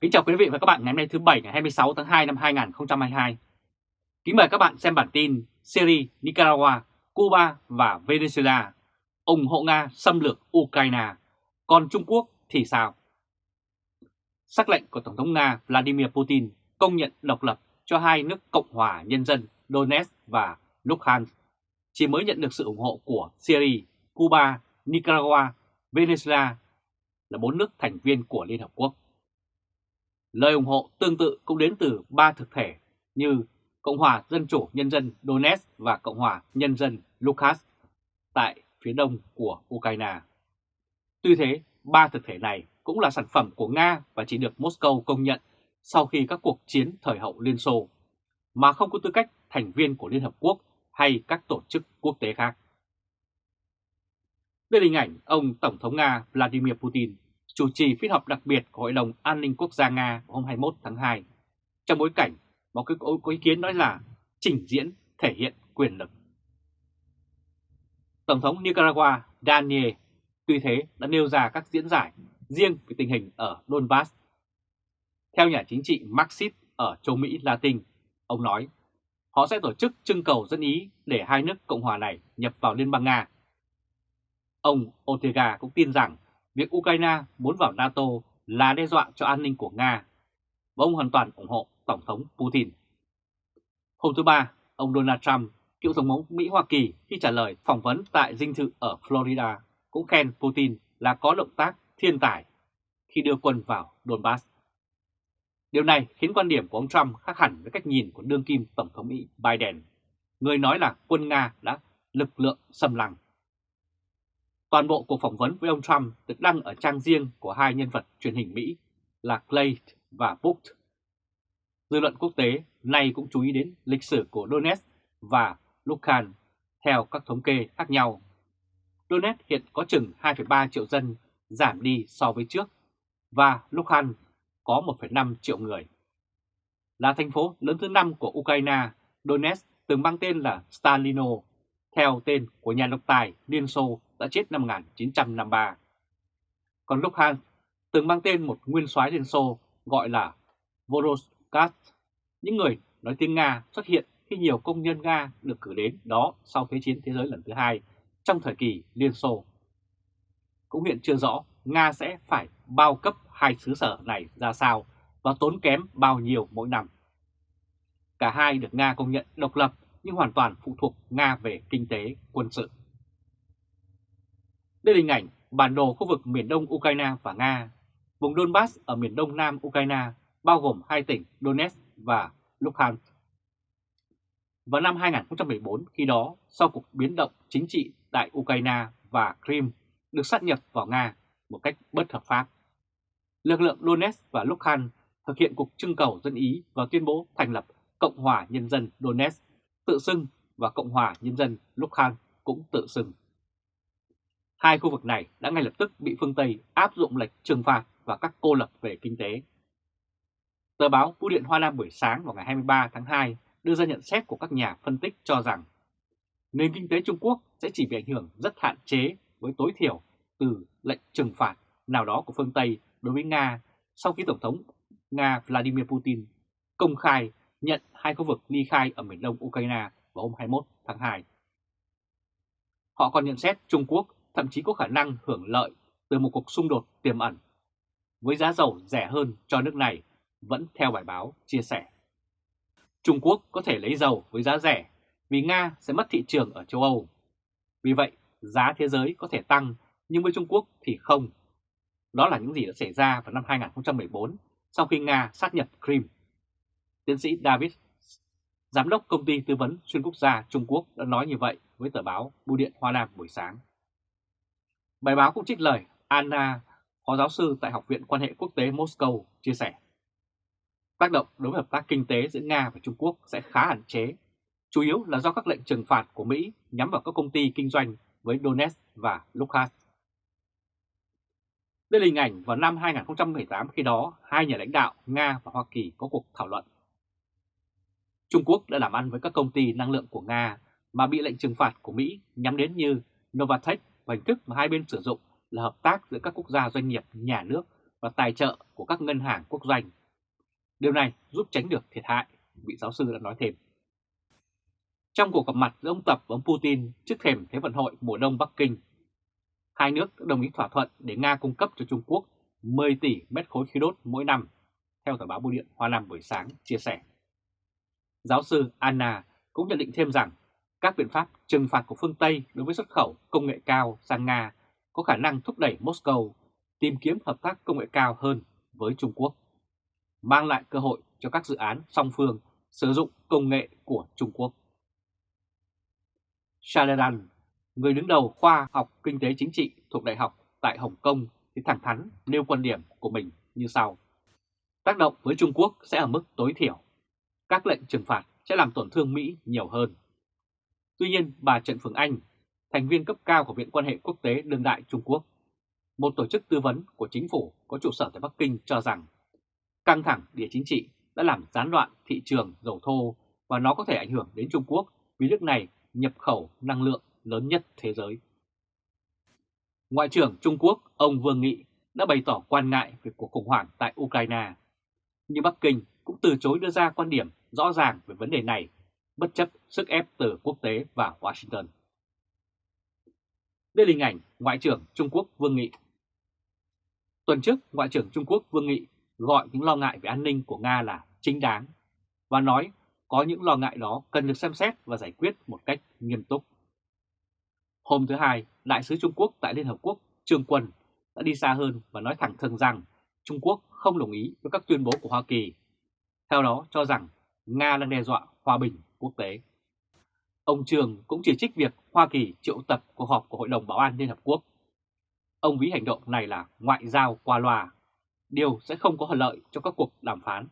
Kính chào quý vị và các bạn ngày hôm nay thứ Bảy ngày 26 tháng 2 năm 2022. Kính mời các bạn xem bản tin Syria, Nicaragua, Cuba và Venezuela ủng hộ Nga xâm lược Ukraine, còn Trung Quốc thì sao? Sắc lệnh của Tổng thống Nga Vladimir Putin công nhận độc lập cho hai nước Cộng hòa Nhân dân Donetsk và Luhansk chỉ mới nhận được sự ủng hộ của Syria, Cuba, Nicaragua, Venezuela là bốn nước thành viên của Liên Hợp Quốc. Lời ủng hộ tương tự cũng đến từ ba thực thể như Cộng hòa Dân chủ Nhân dân Donetsk và Cộng hòa Nhân dân Lukas tại phía đông của Ukraine. Tuy thế, ba thực thể này cũng là sản phẩm của Nga và chỉ được Moscow công nhận sau khi các cuộc chiến thời hậu Liên Xô, mà không có tư cách thành viên của Liên Hợp Quốc hay các tổ chức quốc tế khác. Đây là hình ảnh ông Tổng thống Nga Vladimir Putin chủ trì phiên họp đặc biệt của Hội đồng An ninh Quốc gia Nga hôm 21 tháng 2, trong bối cảnh một cái có ý kiến nói là trình diễn thể hiện quyền lực. Tổng thống Nicaragua Daniel tuy thế đã nêu ra các diễn giải riêng về tình hình ở Donbass. Theo nhà chính trị Marxist ở châu Mỹ Latin, ông nói họ sẽ tổ chức trưng cầu dân ý để hai nước Cộng hòa này nhập vào Liên bang Nga. Ông Ortega cũng tin rằng việc Ukraine muốn vào NATO là đe dọa cho an ninh của Nga, và ông hoàn toàn ủng hộ Tổng thống Putin. Hôm thứ Ba, ông Donald Trump, cựu Tổng thống Mỹ-Hoa Kỳ khi trả lời phỏng vấn tại dinh thự ở Florida cũng khen Putin là có động tác thiên tài khi đưa quân vào Donbass. Điều này khiến quan điểm của ông Trump khác hẳn với cách nhìn của đương kim Tổng thống Mỹ Biden, người nói là quân Nga đã lực lượng xâm lăng. Toàn bộ cuộc phỏng vấn với ông Trump được đăng ở trang riêng của hai nhân vật truyền hình Mỹ là Clay và Book. Dư luận quốc tế nay cũng chú ý đến lịch sử của Donetsk và Luhansk theo các thống kê khác nhau. Donetsk hiện có chừng 2,3 triệu dân giảm đi so với trước và Luhansk có 1,5 triệu người. Là thành phố lớn thứ 5 của Ukraine, Donetsk từng mang tên là Stalino, theo tên của nhà độc tài Liên Xô đã chết năm 1953. Còn Luhansk từng mang tên một nguyên soái Liên Xô gọi là Voroskat, Những người nói tiếng Nga xuất hiện khi nhiều công nhân Nga được cử đến đó sau Thế chiến Thế giới lần thứ hai trong thời kỳ Liên Xô. Cũng hiện chưa rõ Nga sẽ phải bao cấp hai xứ sở này ra sao và tốn kém bao nhiêu mỗi năm. Cả hai được Nga công nhận độc lập nhưng hoàn toàn phụ thuộc Nga về kinh tế, quân sự. Đây là hình ảnh bản đồ khu vực miền đông Ukraine và Nga. Vùng Donbass ở miền đông nam Ukraine bao gồm hai tỉnh Donetsk và Luhansk. Vào năm 2014, khi đó, sau cuộc biến động chính trị tại Ukraine và Crimea được sát nhập vào Nga một cách bất hợp pháp, lực lượng Donetsk và Luhansk thực hiện cuộc trưng cầu dân Ý và tuyên bố thành lập Cộng hòa Nhân dân Donetsk tự xưng và Cộng hòa Nhân dân Luhansk cũng tự xưng. Hai khu vực này đã ngay lập tức bị phương Tây áp dụng lệnh trừng phạt và các cô lập về kinh tế. Tờ báo Vũ điện Hoa Nam buổi sáng vào ngày 23 tháng 2 đưa ra nhận xét của các nhà phân tích cho rằng, nền kinh tế Trung Quốc sẽ chỉ bị ảnh hưởng rất hạn chế với tối thiểu từ lệnh trừng phạt nào đó của phương Tây đối với Nga sau khi Tổng thống Nga Vladimir Putin công khai nhận hai khu vực ly khai ở miền đông Ukraine vào hôm 21 tháng 2. Họ còn nhận xét Trung Quốc thậm chí có khả năng hưởng lợi từ một cuộc xung đột tiềm ẩn, với giá dầu rẻ hơn cho nước này vẫn theo bài báo chia sẻ. Trung Quốc có thể lấy dầu với giá rẻ vì Nga sẽ mất thị trường ở châu Âu. Vì vậy, giá thế giới có thể tăng nhưng với Trung Quốc thì không. Đó là những gì đã xảy ra vào năm 2014 sau khi Nga sát nhập Crimea. Tiến sĩ David, giám đốc công ty tư vấn xuyên quốc gia Trung Quốc đã nói như vậy với tờ báo Bưu điện Hoa Nam buổi sáng. Bài báo cũng trích lời Anna, phó giáo sư tại Học viện Quan hệ Quốc tế Moscow, chia sẻ. Tác động đối với hợp tác kinh tế giữa Nga và Trung Quốc sẽ khá hạn chế, chủ yếu là do các lệnh trừng phạt của Mỹ nhắm vào các công ty kinh doanh với Donetsk và Luhansk. Đây là hình ảnh vào năm 2018 khi đó hai nhà lãnh đạo Nga và Hoa Kỳ có cuộc thảo luận. Trung Quốc đã làm ăn với các công ty năng lượng của Nga mà bị lệnh trừng phạt của Mỹ nhắm đến như Novatech và hình thức mà hai bên sử dụng là hợp tác giữa các quốc gia doanh nghiệp nhà nước và tài trợ của các ngân hàng quốc doanh. Điều này giúp tránh được thiệt hại, vị giáo sư đã nói thêm. Trong cuộc gặp mặt giữa ông Tập và ông Putin trước thềm Thế vận hội mùa đông Bắc Kinh, hai nước đã đồng ý thỏa thuận để Nga cung cấp cho Trung Quốc 10 tỷ mét khối khí đốt mỗi năm, theo tờ báo Bưu điện Hoa Nam buổi sáng chia sẻ. Giáo sư Anna cũng nhận định thêm rằng các biện pháp trừng phạt của phương Tây đối với xuất khẩu công nghệ cao sang Nga có khả năng thúc đẩy Moscow tìm kiếm hợp tác công nghệ cao hơn với Trung Quốc, mang lại cơ hội cho các dự án song phương sử dụng công nghệ của Trung Quốc. Shaladan, người đứng đầu khoa học kinh tế chính trị thuộc Đại học tại Hồng Kông thì thẳng thắn nêu quan điểm của mình như sau. Tác động với Trung Quốc sẽ ở mức tối thiểu. Các lệnh trừng phạt sẽ làm tổn thương Mỹ nhiều hơn. Tuy nhiên, bà Trần Phương Anh, thành viên cấp cao của Viện quan hệ quốc tế đương đại Trung Quốc, một tổ chức tư vấn của chính phủ có trụ sở tại Bắc Kinh cho rằng căng thẳng địa chính trị đã làm gián đoạn thị trường dầu thô và nó có thể ảnh hưởng đến Trung Quốc vì nước này nhập khẩu năng lượng lớn nhất thế giới. Ngoại trưởng Trung Quốc ông Vương Nghị đã bày tỏ quan ngại về cuộc khủng hoảng tại Ukraine, nhưng Bắc Kinh cũng từ chối đưa ra quan điểm rõ ràng về vấn đề này, bất chấp sức ép từ quốc tế và Washington. Đây là hình ảnh Ngoại trưởng Trung Quốc Vương Nghị. Tuần trước, Ngoại trưởng Trung Quốc Vương Nghị gọi những lo ngại về an ninh của Nga là chính đáng và nói có những lo ngại đó cần được xem xét và giải quyết một cách nghiêm túc. Hôm thứ Hai, Đại sứ Trung Quốc tại Liên Hợp Quốc Trương Quân đã đi xa hơn và nói thẳng thừng rằng Trung Quốc không đồng ý với các tuyên bố của Hoa Kỳ. Theo đó cho rằng Nga đang đe dọa hòa bình quốc tế. Ông Trường cũng chỉ trích việc Hoa Kỳ triệu tập cuộc họp của Hội đồng Bảo an Liên Hợp Quốc. Ông ví hành động này là ngoại giao qua loa, điều sẽ không có lợi cho các cuộc đàm phán.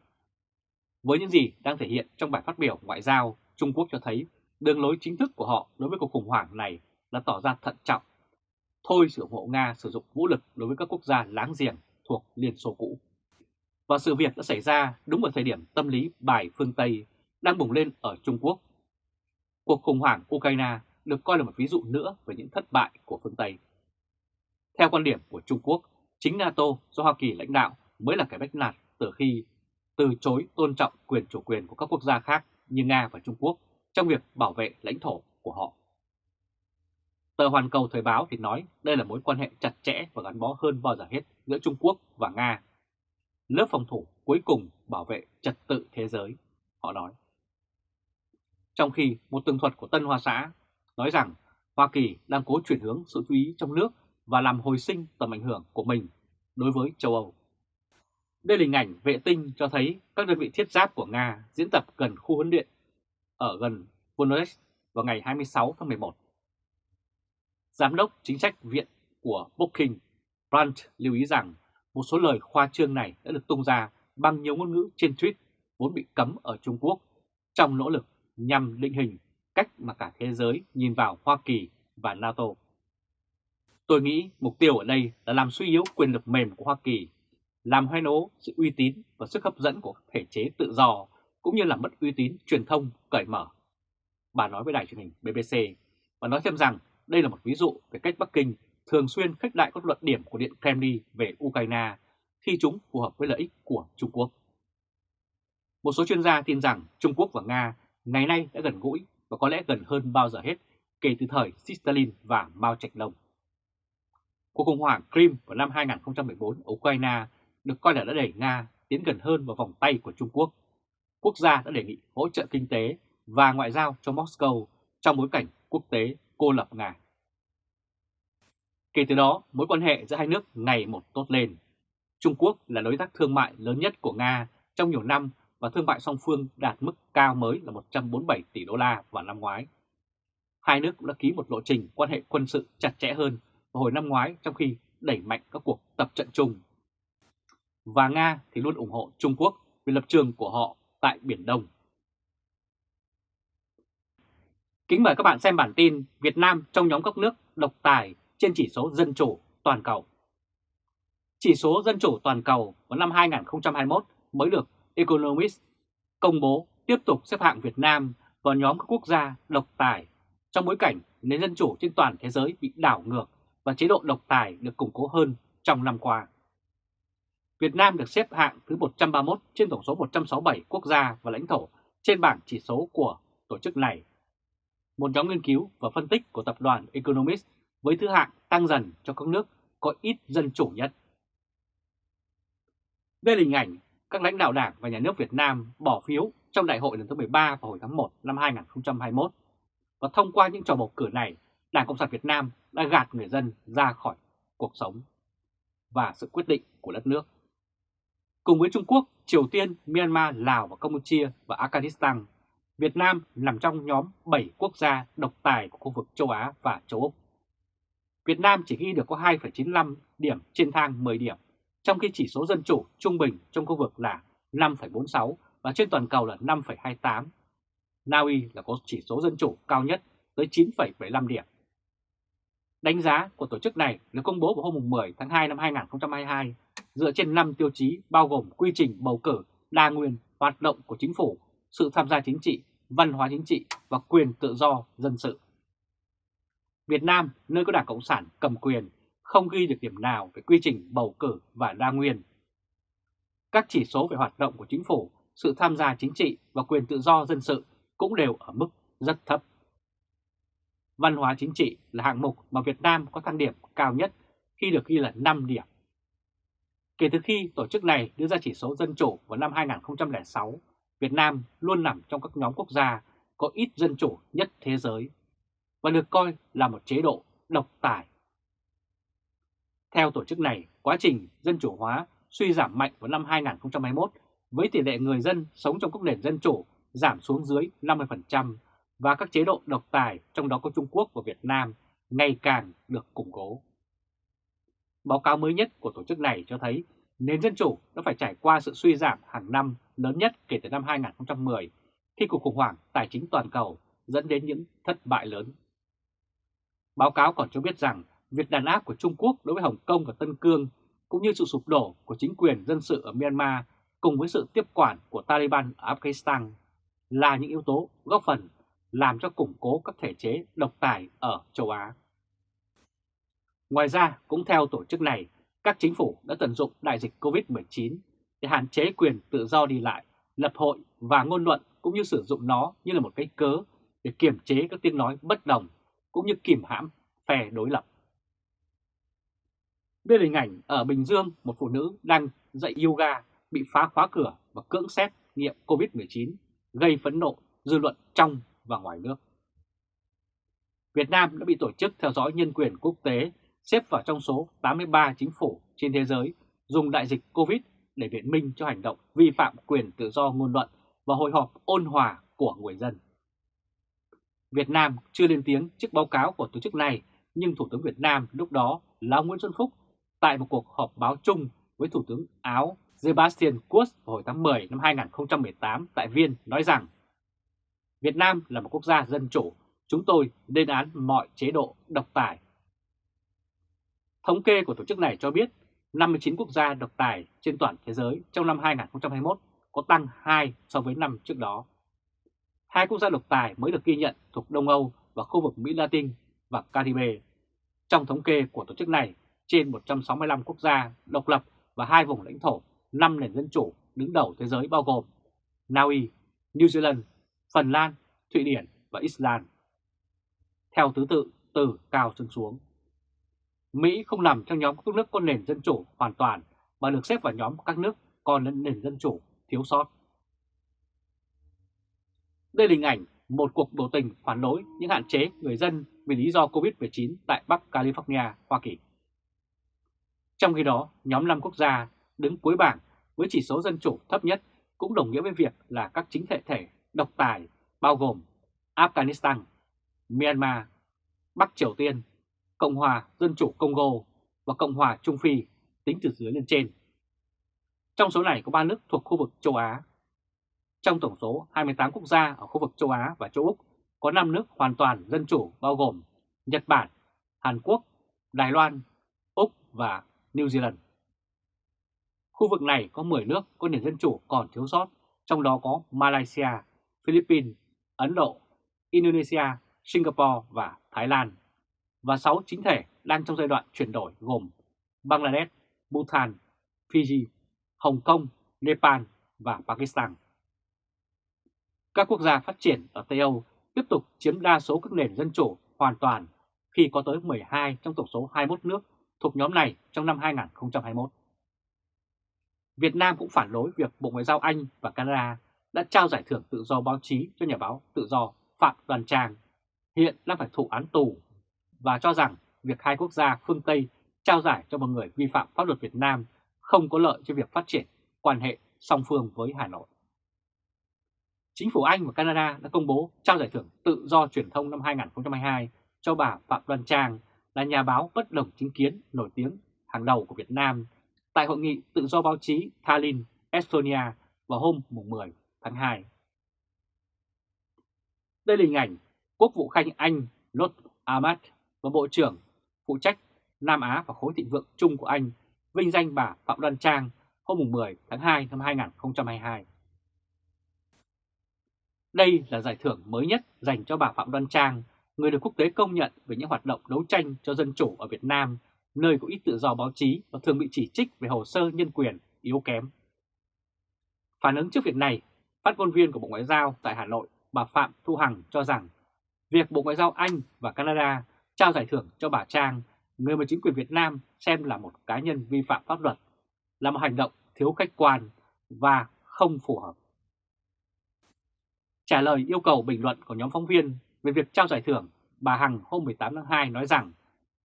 Với những gì đang thể hiện trong bài phát biểu ngoại giao, Trung Quốc cho thấy đường lối chính thức của họ đối với cuộc khủng hoảng này là tỏ ra thận trọng, thôi sự ủng hộ Nga sử dụng vũ lực đối với các quốc gia láng giềng thuộc Liên Xô cũ. Và sự việc đã xảy ra đúng vào thời điểm tâm lý bài phương Tây đang bùng lên ở Trung Quốc. Cuộc khủng hoảng Ukraine được coi là một ví dụ nữa về những thất bại của phương Tây. Theo quan điểm của Trung Quốc, chính NATO do Hoa Kỳ lãnh đạo mới là cái bách nạt từ khi từ chối tôn trọng quyền chủ quyền của các quốc gia khác như Nga và Trung Quốc trong việc bảo vệ lãnh thổ của họ. Tờ Hoàn Cầu Thời báo thì nói đây là mối quan hệ chặt chẽ và gắn bó hơn bao giờ hết giữa Trung Quốc và Nga. Lớp phòng thủ cuối cùng bảo vệ trật tự thế giới, họ nói. Trong khi một tường thuật của Tân Hoa Xã nói rằng Hoa Kỳ đang cố chuyển hướng sự chú ý trong nước và làm hồi sinh tầm ảnh hưởng của mình đối với châu Âu. Đây là hình ảnh vệ tinh cho thấy các đơn vị thiết giáp của Nga diễn tập gần khu huấn luyện ở gần Voronezh vào ngày 26 tháng 11. Giám đốc chính sách viện của Booking, Brandt lưu ý rằng một số lời khoa trương này đã được tung ra bằng nhiều ngôn ngữ trên tweet vốn bị cấm ở Trung Quốc trong nỗ lực nhằm định hình cách mà cả thế giới nhìn vào Hoa Kỳ và NATO. Tôi nghĩ mục tiêu ở đây là làm suy yếu quyền lực mềm của Hoa Kỳ, làm hoen ố sự uy tín và sức hấp dẫn của thể chế tự do, cũng như làm mất uy tín truyền thông cởi mở. Bà nói với đài truyền hình BBC và nói thêm rằng đây là một ví dụ về cách Bắc Kinh thường xuyên khách đại các luận điểm của Điện Kremlin về Ukraine khi chúng phù hợp với lợi ích của Trung Quốc. Một số chuyên gia tin rằng Trung Quốc và Nga ngày nay đã gần gũi và có lẽ gần hơn bao giờ hết kể từ thời Stalin và Mao Trạch Đông. Cuộc khủng hoảng Crimea vào năm 2014 ở Ukraine được coi là đã đẩy Nga tiến gần hơn vào vòng tay của Trung Quốc. Quốc gia đã đề nghị hỗ trợ kinh tế và ngoại giao cho Moscow trong bối cảnh quốc tế cô lập Nga. Kể từ đó, mối quan hệ giữa hai nước ngày một tốt lên. Trung Quốc là đối tác thương mại lớn nhất của Nga trong nhiều năm và thương mại song phương đạt mức cao mới là 147 tỷ đô la vào năm ngoái. Hai nước cũng đã ký một lộ trình quan hệ quân sự chặt chẽ hơn vào hồi năm ngoái trong khi đẩy mạnh các cuộc tập trận chung. Và Nga thì luôn ủng hộ Trung Quốc vì lập trường của họ tại Biển Đông. Kính mời các bạn xem bản tin Việt Nam trong nhóm các nước độc tài trên chỉ số dân chủ toàn cầu. Chỉ số dân chủ toàn cầu vào năm 2021 mới được Economist công bố tiếp tục xếp hạng Việt Nam vào nhóm các quốc gia độc tài trong bối cảnh nền dân chủ trên toàn thế giới bị đảo ngược và chế độ độc tài được củng cố hơn trong năm qua. Việt Nam được xếp hạng thứ 131 trên tổng số 167 quốc gia và lãnh thổ trên bảng chỉ số của tổ chức này. Một nhóm nghiên cứu và phân tích của tập đoàn Economist với thứ hạng tăng dần cho các nước có ít dân chủ nhất. Đây là hình ảnh các lãnh đạo đảng và nhà nước Việt Nam bỏ phiếu trong đại hội lần thứ 13 vào hồi tháng 1 năm 2021. Và thông qua những trò bầu cử này, Đảng Cộng sản Việt Nam đã gạt người dân ra khỏi cuộc sống và sự quyết định của đất nước. Cùng với Trung Quốc, Triều Tiên, Myanmar, Lào và Campuchia và Afghanistan, Việt Nam nằm trong nhóm 7 quốc gia độc tài của khu vực châu Á và châu Úc. Việt Nam chỉ ghi được có 2,95 điểm trên thang 10 điểm, trong khi chỉ số dân chủ trung bình trong khu vực là 5,46 và trên toàn cầu là 5,28. Na Uy là có chỉ số dân chủ cao nhất tới 9,75 điểm. Đánh giá của tổ chức này được công bố vào hôm 10 tháng 2 năm 2022 dựa trên 5 tiêu chí bao gồm quy trình bầu cử, đa nguyên, hoạt động của chính phủ, sự tham gia chính trị, văn hóa chính trị và quyền tự do dân sự. Việt Nam, nơi có Đảng Cộng sản cầm quyền, không ghi được điểm nào về quy trình bầu cử và đa nguyên. Các chỉ số về hoạt động của chính phủ, sự tham gia chính trị và quyền tự do dân sự cũng đều ở mức rất thấp. Văn hóa chính trị là hạng mục mà Việt Nam có thang điểm cao nhất khi được ghi là 5 điểm. Kể từ khi tổ chức này đưa ra chỉ số dân chủ vào năm 2006, Việt Nam luôn nằm trong các nhóm quốc gia có ít dân chủ nhất thế giới và được coi là một chế độ độc tài. Theo tổ chức này, quá trình dân chủ hóa suy giảm mạnh vào năm 2021 với tỷ lệ người dân sống trong các nền dân chủ giảm xuống dưới 50% và các chế độ độc tài trong đó có Trung Quốc và Việt Nam ngày càng được củng cố. Báo cáo mới nhất của tổ chức này cho thấy nền dân chủ đã phải trải qua sự suy giảm hàng năm lớn nhất kể từ năm 2010 khi cuộc khủng hoảng tài chính toàn cầu dẫn đến những thất bại lớn. Báo cáo còn cho biết rằng việc đàn áp của Trung Quốc đối với Hồng Kông và Tân Cương cũng như sự sụp đổ của chính quyền dân sự ở Myanmar cùng với sự tiếp quản của Taliban ở Afghanistan là những yếu tố góp phần làm cho củng cố các thể chế độc tài ở châu Á. Ngoài ra, cũng theo tổ chức này, các chính phủ đã tận dụng đại dịch COVID-19 để hạn chế quyền tự do đi lại, lập hội và ngôn luận cũng như sử dụng nó như là một cái cớ để kiềm chế các tiếng nói bất đồng cũng như kìm hãm, phe đối lập. Đây là hình ảnh ở Bình Dương, một phụ nữ đang dạy yoga bị phá khóa cửa và cưỡng xét nghiệm COVID-19 gây phẫn nộ, dư luận trong và ngoài nước. Việt Nam đã bị Tổ chức Theo dõi Nhân quyền Quốc tế, xếp vào trong số 83 chính phủ trên thế giới dùng đại dịch COVID để biện minh cho hành động vi phạm quyền tự do ngôn luận và hội họp ôn hòa của người dân. Việt Nam chưa lên tiếng trước báo cáo của tổ chức này, nhưng Thủ tướng Việt Nam lúc đó là Nguyễn Xuân Phúc tại một cuộc họp báo chung với Thủ tướng Áo Sebastian Kurz vào hồi tháng 10 năm 2018 tại Viên nói rằng Việt Nam là một quốc gia dân chủ, chúng tôi lên án mọi chế độ độc tài. Thống kê của tổ chức này cho biết 59 quốc gia độc tài trên toàn thế giới trong năm 2021 có tăng 2 so với năm trước đó. Hai quốc gia độc tài mới được ghi nhận thuộc Đông Âu và khu vực Mỹ Latin và Caribe. Trong thống kê của tổ chức này, trên 165 quốc gia độc lập và hai vùng lãnh thổ, 5 nền dân chủ đứng đầu thế giới bao gồm Na Uy, New Zealand, Phần Lan, Thụy Điển và Iceland. Theo thứ tự từ cao chân xuống. Mỹ không nằm trong nhóm các nước có nền dân chủ hoàn toàn mà được xếp vào nhóm các nước còn nền dân chủ thiếu sót. Đây là hình ảnh một cuộc biểu tình phản đối những hạn chế người dân vì lý do COVID-19 tại Bắc California, Hoa Kỳ. Trong khi đó, nhóm 5 quốc gia đứng cuối bảng với chỉ số dân chủ thấp nhất cũng đồng nghĩa với việc là các chính thể thể độc tài bao gồm Afghanistan, Myanmar, Bắc Triều Tiên, Cộng hòa Dân chủ Congo và Cộng hòa Trung Phi tính từ dưới lên trên. Trong số này có 3 nước thuộc khu vực châu Á. Trong tổng số 28 quốc gia ở khu vực châu Á và châu Úc, có 5 nước hoàn toàn dân chủ bao gồm Nhật Bản, Hàn Quốc, Đài Loan, Úc và New Zealand. Khu vực này có 10 nước có nền dân chủ còn thiếu sót, trong đó có Malaysia, Philippines, Ấn Độ, Indonesia, Singapore và Thái Lan. Và 6 chính thể đang trong giai đoạn chuyển đổi gồm Bangladesh, Bhutan, Fiji Hồng Kông, Nepal và Pakistan. Các quốc gia phát triển ở Tây Âu tiếp tục chiếm đa số các nền dân chủ hoàn toàn khi có tới 12 trong tổng số 21 nước thuộc nhóm này trong năm 2021. Việt Nam cũng phản đối việc Bộ Ngoại giao Anh và Canada đã trao giải thưởng tự do báo chí cho nhà báo tự do Phạm Đoàn Trang, hiện đang phải thụ án tù, và cho rằng việc hai quốc gia phương Tây trao giải cho một người vi phạm pháp luật Việt Nam không có lợi cho việc phát triển quan hệ song phương với Hà Nội. Chính phủ Anh và Canada đã công bố trao giải thưởng tự do truyền thông năm 2022 cho bà Phạm Đoan Trang là nhà báo bất đồng chính kiến nổi tiếng hàng đầu của Việt Nam tại Hội nghị Tự do báo chí Tallinn, Estonia vào hôm 10 tháng 2. Đây là hình ảnh Quốc vụ Khanh Anh Lord Ahmad và Bộ trưởng phụ trách Nam Á và khối thịnh vượng chung của Anh vinh danh bà Phạm Đoan Trang hôm 10 tháng 2 năm 2022. Đây là giải thưởng mới nhất dành cho bà Phạm Đoan Trang, người được quốc tế công nhận về những hoạt động đấu tranh cho dân chủ ở Việt Nam, nơi có ít tự do báo chí và thường bị chỉ trích về hồ sơ nhân quyền yếu kém. Phản ứng trước việc này, phát ngôn viên của Bộ Ngoại giao tại Hà Nội, bà Phạm Thu Hằng cho rằng việc Bộ Ngoại giao Anh và Canada trao giải thưởng cho bà Trang, người mà chính quyền Việt Nam xem là một cá nhân vi phạm pháp luật, là một hành động thiếu khách quan và không phù hợp. Trả lời yêu cầu bình luận của nhóm phóng viên về việc trao giải thưởng, bà Hằng hôm 18 tháng 2 nói rằng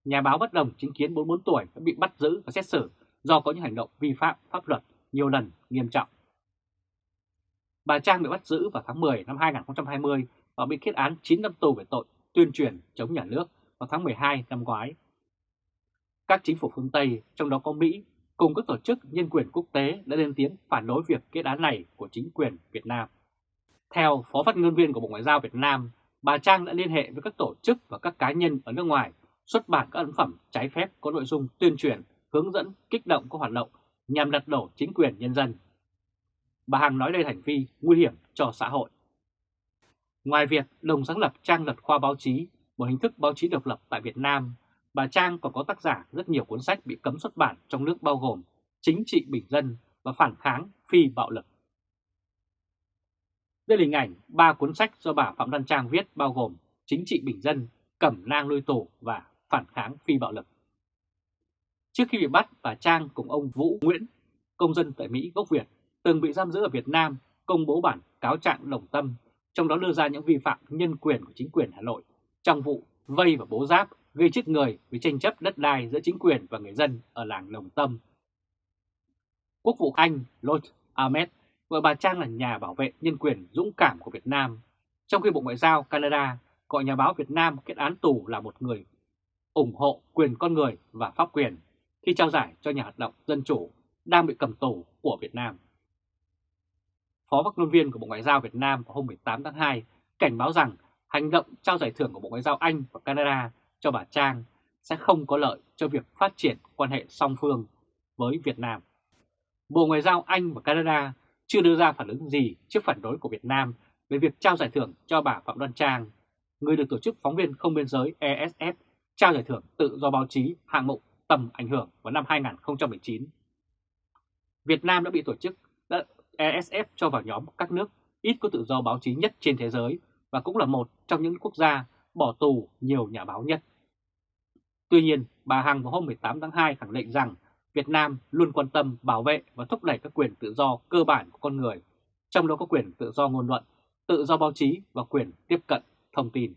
nhà báo bất đồng chính kiến 44 tuổi đã bị bắt giữ và xét xử do có những hành động vi phạm pháp luật nhiều lần nghiêm trọng. Bà Trang bị bắt giữ vào tháng 10 năm 2020 và bị kết án 9 năm tù về tội tuyên truyền chống nhà nước vào tháng 12 năm ngoái. Các chính phủ phương Tây, trong đó có Mỹ, cùng các tổ chức nhân quyền quốc tế đã lên tiếng phản đối việc kết án này của chính quyền Việt Nam. Theo Phó phát ngôn viên của Bộ Ngoại giao Việt Nam, bà Trang đã liên hệ với các tổ chức và các cá nhân ở nước ngoài xuất bản các ấn phẩm trái phép có nội dung tuyên truyền, hướng dẫn, kích động các hoạt động nhằm lật đổ chính quyền nhân dân. Bà Hằng nói đây hành vi nguy hiểm cho xã hội. Ngoài việc đồng sáng lập trang luật khoa báo chí, một hình thức báo chí độc lập tại Việt Nam, bà Trang còn có tác giả rất nhiều cuốn sách bị cấm xuất bản trong nước bao gồm Chính trị bình dân và Phản kháng phi bạo lực. Đây là hình ảnh ba cuốn sách do bà Phạm Văn Trang viết bao gồm Chính trị bình dân, Cẩm nang nuôi tổ và Phản kháng phi bạo lực. Trước khi bị bắt, bà Trang cùng ông Vũ Nguyễn, công dân tại Mỹ gốc Việt, từng bị giam giữ ở Việt Nam, công bố bản cáo trạng đồng tâm, trong đó đưa ra những vi phạm nhân quyền của chính quyền Hà Nội trong vụ vây và bố giáp gây chết người vì tranh chấp đất đai giữa chính quyền và người dân ở làng Đồng Tâm. Quốc vụ Anh Lord Ahmed gọi bà Trang là nhà bảo vệ nhân quyền dũng cảm của Việt Nam, trong khi Bộ Ngoại giao Canada gọi nhà báo Việt Nam kết án tù là một người ủng hộ quyền con người và pháp quyền khi trao giải cho nhà hoạt động dân chủ đang bị cầm tù của Việt Nam. Phó phát ngôn viên của Bộ Ngoại giao Việt Nam vào hôm 18 tháng 2 cảnh báo rằng hành động trao giải thưởng của Bộ Ngoại giao Anh và Canada cho bà Trang sẽ không có lợi cho việc phát triển quan hệ song phương với Việt Nam. Bộ Ngoại giao Anh và Canada chưa đưa ra phản ứng gì trước phản đối của Việt Nam về việc trao giải thưởng cho bà Phạm Đoan Trang, người được Tổ chức Phóng viên Không Biên Giới ESF trao giải thưởng tự do báo chí hạng mục tầm ảnh hưởng vào năm 2019. Việt Nam đã bị tổ chức đã ESF cho vào nhóm các nước ít có tự do báo chí nhất trên thế giới và cũng là một trong những quốc gia bỏ tù nhiều nhà báo nhất. Tuy nhiên, bà Hằng vào hôm 18 tháng 2 khẳng định rằng Việt Nam luôn quan tâm bảo vệ và thúc đẩy các quyền tự do cơ bản của con người, trong đó có quyền tự do ngôn luận, tự do báo chí và quyền tiếp cận thông tin.